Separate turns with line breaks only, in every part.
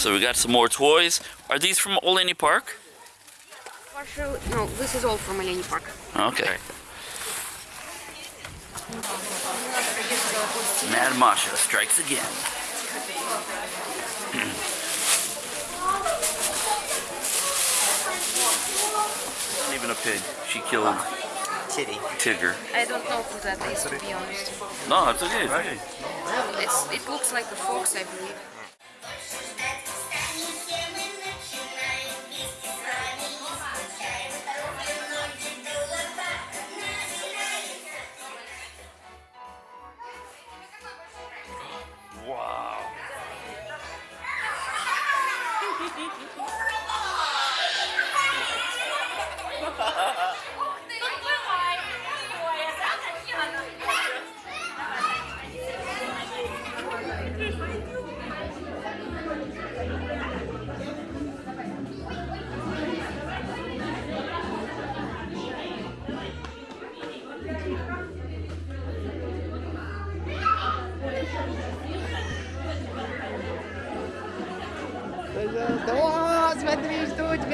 So we got some more toys. Are these from Oleni Park?
Partial, no, this is all from Oleni Park.
Okay. Mad Masha strikes again. Not even a pig. She killed.
Ah. Titty.
Tigger.
I don't know who that is, to be honest.
No, it's okay. It's,
it looks like a fox, I believe.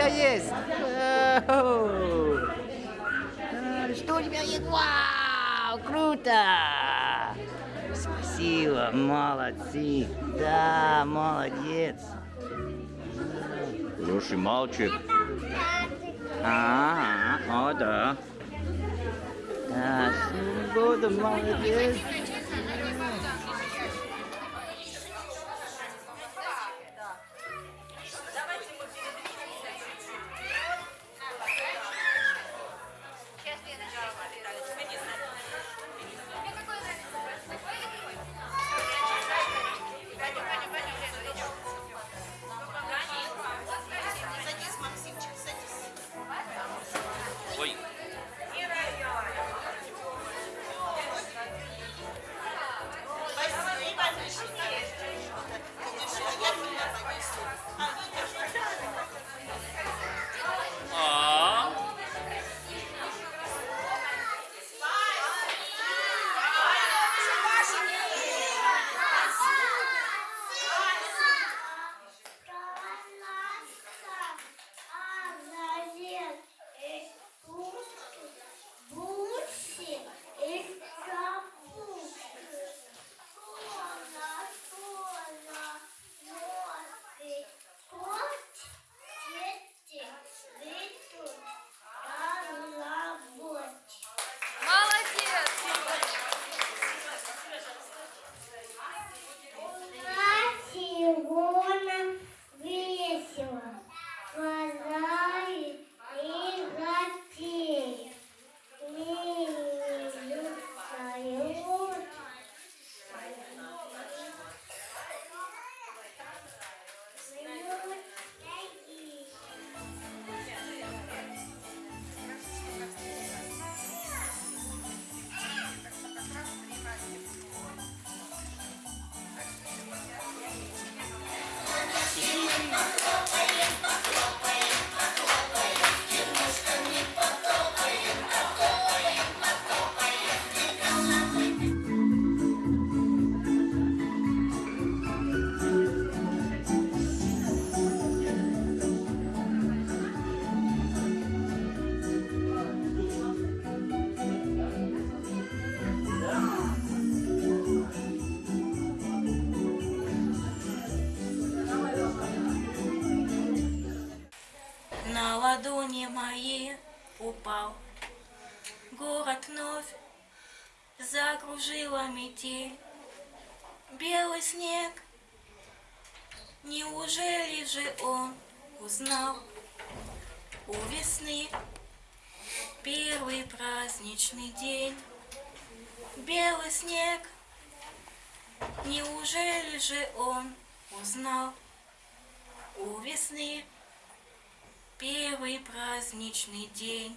Тебя есть. А, Что у тебя есть? Вау, круто. Спасибо, молодцы. Да, молодец. Хороший мальчик. Ага, о, да. Да, буду молодец.
Мои упал. Город вновь закружила метель. Белый снег. Неужели же он узнал У весны Первый праздничный день? Белый снег. Неужели же он узнал У весны Первый праздничный день.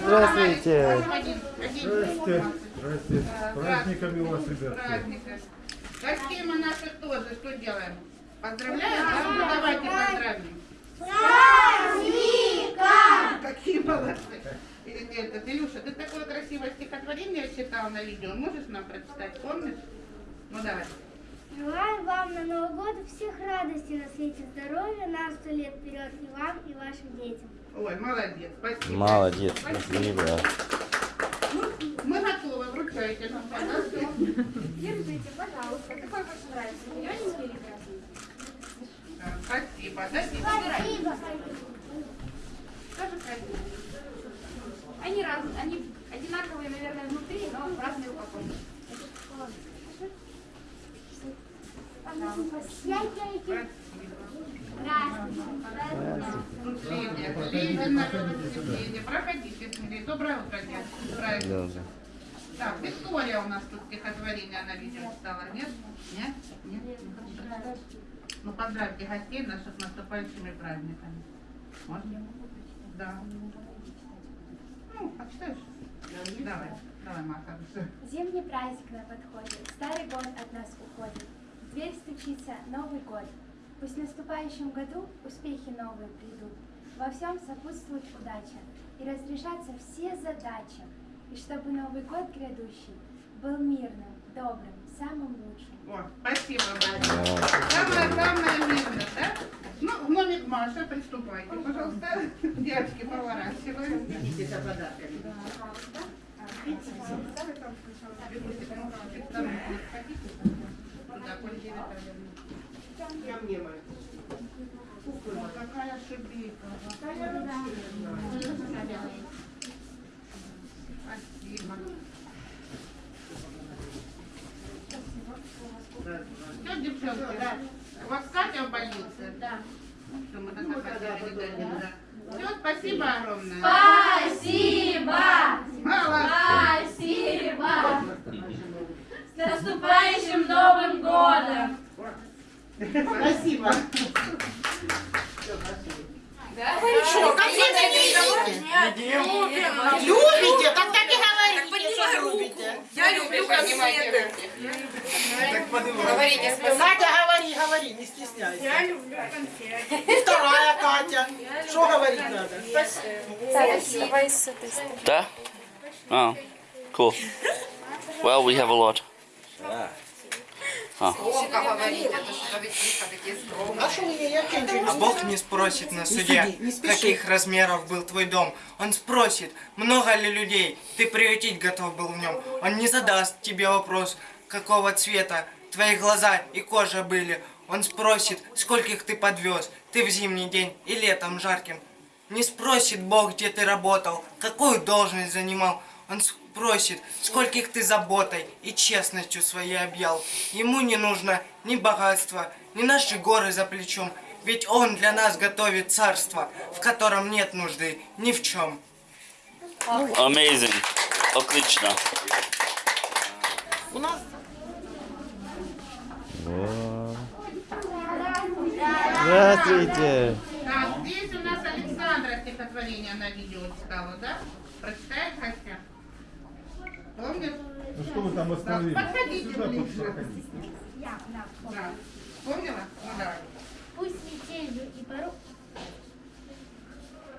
Здравствуйте.
Здрасте, здрасте. С праздниками вас, ребятки.
Гостей мы наших тоже что делаем? Поздравляем, да? Ну, давайте поздравим. Какие молодцы. Или ты, это, Илюша, ты такое красивое стихотворение стал на видео. Можешь нам прочитать? Помнишь? Ну давай.
Желаю вам на Новый год всех радостей на свете здоровья, на сто лет вперед и вам, и вашим детям.
Ой, молодец, спасибо.
Молодец, спасибо.
Мы готовы, вручайте нам подарки.
Держите, пожалуйста. Какой больше нравится? Зелененький или красный?
Да, Спасибо. Дайте
Спасибо.
Скажи красивый. Они разные, они одинаковые, наверное, внутри, но в разной упаковке.
Проходите, смотри. Доброе утро. Правильно. Так, Виктория у нас тут стихотворение на видео читала, нет? Нет? Нет? Ну, поздравьте гостей наших наступающими праздниками. Можно? Да. Ну, почитаешь? Давай, давай, Маша.
Зимний праздник на подходе, старый год от нас уходит. Дверь стучится Новый год. Пусть в наступающем году успехи новые придут. Во всем сопутствует удача и разрешатся все задачи. И чтобы Новый год грядущий был мирным, добрым, самым лучшим.
О, спасибо большое. Самое-самое мирное, да? Ну, в номер Маша, приступайте, пожалуйста. Девочки, поворачиваем. Туда, Ольга Витальевна. О, Какая шибика. Спасибо. Все, девчонки, да. У вас Катя в больнице? Да. Ну, мы да. Все, спасибо огромное.
Спасибо!
Молодцы.
Спасибо! С наступающим Новым годом!
Спасибо.
Любите? Так так и говорите, что любите.
Я люблю конфеты.
Говорите, Катя, говори, говори, не стесняйся. Я люблю конфеты. И вторая Катя. Что говорить надо?
Да? Oh, cool. Well, we have a lot.
А что я
А Бог не спросит на суде, каких размеров был твой дом. Он спросит, много ли людей ты приютить готов был в нем. Он не задаст тебе вопрос, какого цвета твои глаза и кожа были. Он спросит, скольких ты подвез, ты в зимний день и летом жарким. Не спросит Бог, где ты работал, какую должность занимал. Он спросит, скольких ты заботой и честностью своей объял. Ему не нужно ни богатства, ни наши горы за плечом. Ведь он для нас готовит царство, в котором нет нужды ни в чем.
Amazing. Отлично.
У нас.
Здравствуйте.
Так, здесь у нас Александра стихотворение на видео читала, да? Прочитаешь, Катя? Помнишь?
Ну что вы там
Да,
остановились?
подходите
Сюда
ближе.
подходите.
Да. Помнила? Ну давай.
Пусть метелью и поро...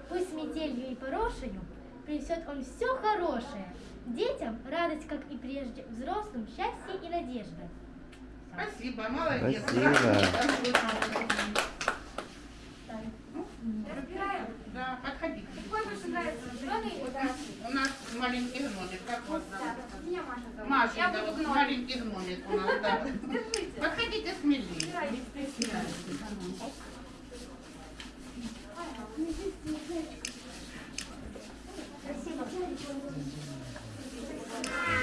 Пусть метелью и порошенью принесет он все хорошее. Детям радость, как и прежде, взрослым счастье и надежда.
Спасибо, молодец.
Спасибо.
Да, подходите.
Какой больше нравится? Зеленый?
У нас маленький гномик. Как
Маша Я буду гномик.
маленький гномик у нас, да.
Держите.
Подходите смелее.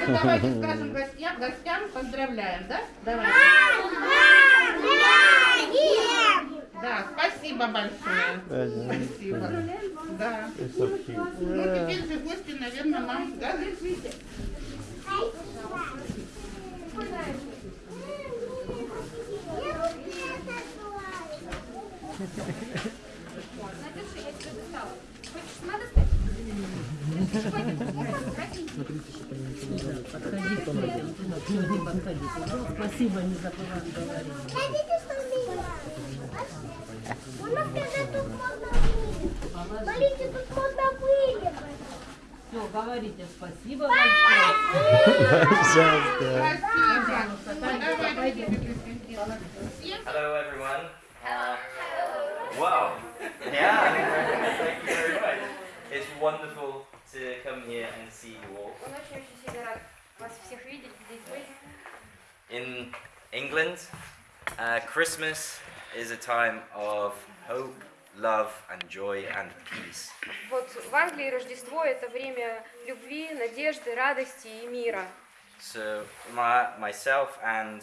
Ну, давайте скажем гостям, гостям поздравляем, да? Давай. Да, спасибо большое. Спасибо. Да. Ну, теперь же гости, наверное, нам, да?
Хотите, что мило? У нас когда тут можно вылезать. Смотрите, тут можно вылезать.
говорите спасибо большое.
Пожалуйста.
Hello, everyone. Uh, wow. Yeah. Thank you very much. It's wonderful to come here and see you all. In England, uh, Christmas is a time of hope, love, and joy and peace.
Вот в Англии Рождество это время любви, надежды, радости и мира.
So, my, myself and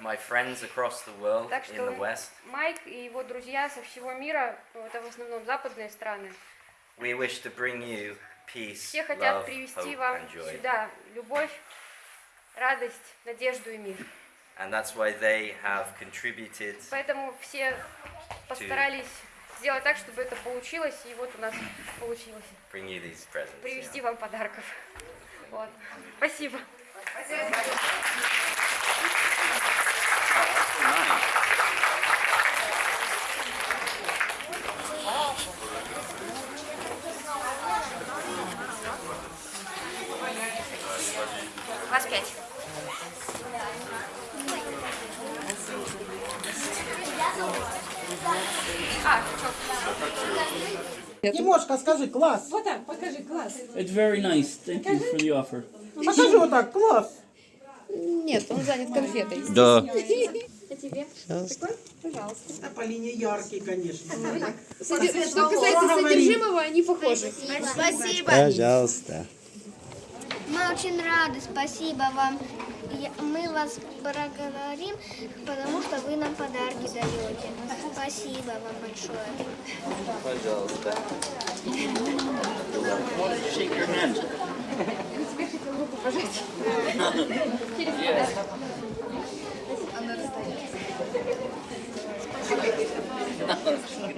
my friends across the world
Так
in the
что
West,
Майк и его друзья со всего мира, ну, это в основном западные страны,
we wish to bring you peace,
все хотят
love,
привести
hope,
вам
and joy.
сюда любовь, радость, надежду и мир.
And that's why they have contributed
Поэтому все постарались сделать так, чтобы это получилось, и вот у нас получилось
bring you these presents.
привезти вам подарков. Вот. Спасибо. Вас пять. А,
Тимошка, скажи, класс.
Вот так, покажи, класс.
It's very nice. Thank you for the offer.
Покажи вот так, класс.
Нет, он занят конфетой.
Да.
А тебе? Такой? Пожалуйста.
А по линии яркий, конечно.
Что касается содержимого, они похожи.
Спасибо.
Пожалуйста.
Мы очень рады, спасибо вам. Мы вас проговорим, потому что вы нам подарки даете. Спасибо вам большое.
Пожалуйста.
Спасибо.